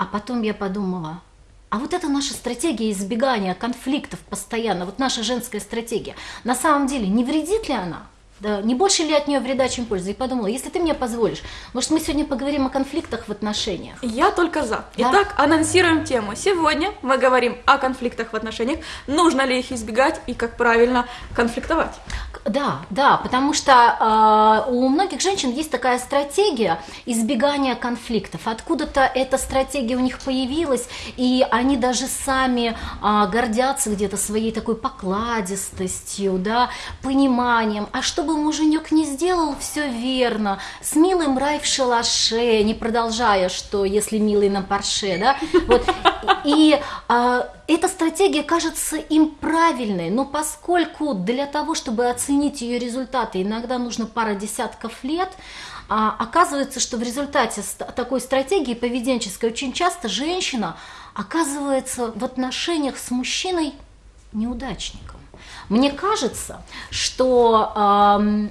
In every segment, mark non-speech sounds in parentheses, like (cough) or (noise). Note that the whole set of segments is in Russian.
А потом я подумала, а вот это наша стратегия избегания конфликтов постоянно, вот наша женская стратегия, на самом деле не вредит ли она? Да, не больше ли от нее вреда, чем пользы? И подумала, если ты мне позволишь, может, мы сегодня поговорим о конфликтах в отношениях? Я только за. Да? Итак, анонсируем тему. Сегодня мы говорим о конфликтах в отношениях, нужно ли их избегать и как правильно конфликтовать. Да, да, потому что э, у многих женщин есть такая стратегия избегания конфликтов. Откуда-то эта стратегия у них появилась, и они даже сами э, гордятся где-то своей такой покладистостью, да, пониманием. А чтобы муженек не сделал все верно, с милым рай в шалаше, не продолжая, что если милый на парше, да, вот, и э, эта стратегия кажется им правильной, но поскольку для того, чтобы оценить ее результаты, иногда нужно пара десятков лет, а, оказывается, что в результате такой стратегии поведенческой очень часто женщина оказывается в отношениях с мужчиной неудачником. Мне кажется, что э,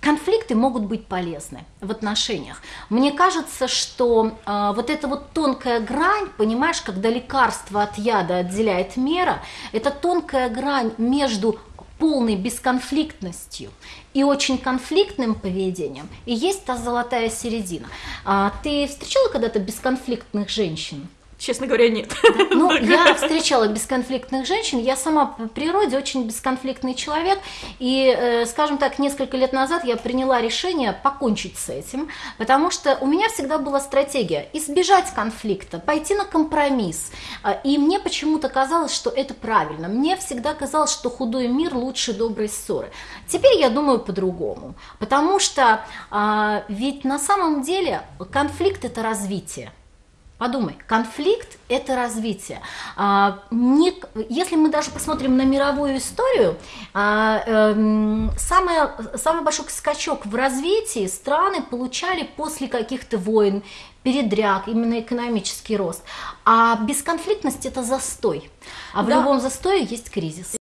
конфликты могут быть полезны в отношениях. Мне кажется, что э, вот эта вот тонкая грань, понимаешь, когда лекарство от яда отделяет мера, это тонкая грань между полной бесконфликтностью и очень конфликтным поведением, и есть та золотая середина. А, ты встречала когда-то бесконфликтных женщин? Честно говоря, нет. (laughs) Ну, я встречала бесконфликтных женщин, я сама по природе очень бесконфликтный человек, и, э, скажем так, несколько лет назад я приняла решение покончить с этим, потому что у меня всегда была стратегия избежать конфликта, пойти на компромисс, э, и мне почему-то казалось, что это правильно, мне всегда казалось, что худой мир лучше доброй ссоры. Теперь я думаю по-другому, потому что а, ведь на самом деле конфликт это развитие. Подумай, конфликт – это развитие. А, не, если мы даже посмотрим на мировую историю, а, э, самое, самый большой скачок в развитии страны получали после каких-то войн, передряг, именно экономический рост. А бесконфликтность – это застой. А в да. любом застое есть кризис.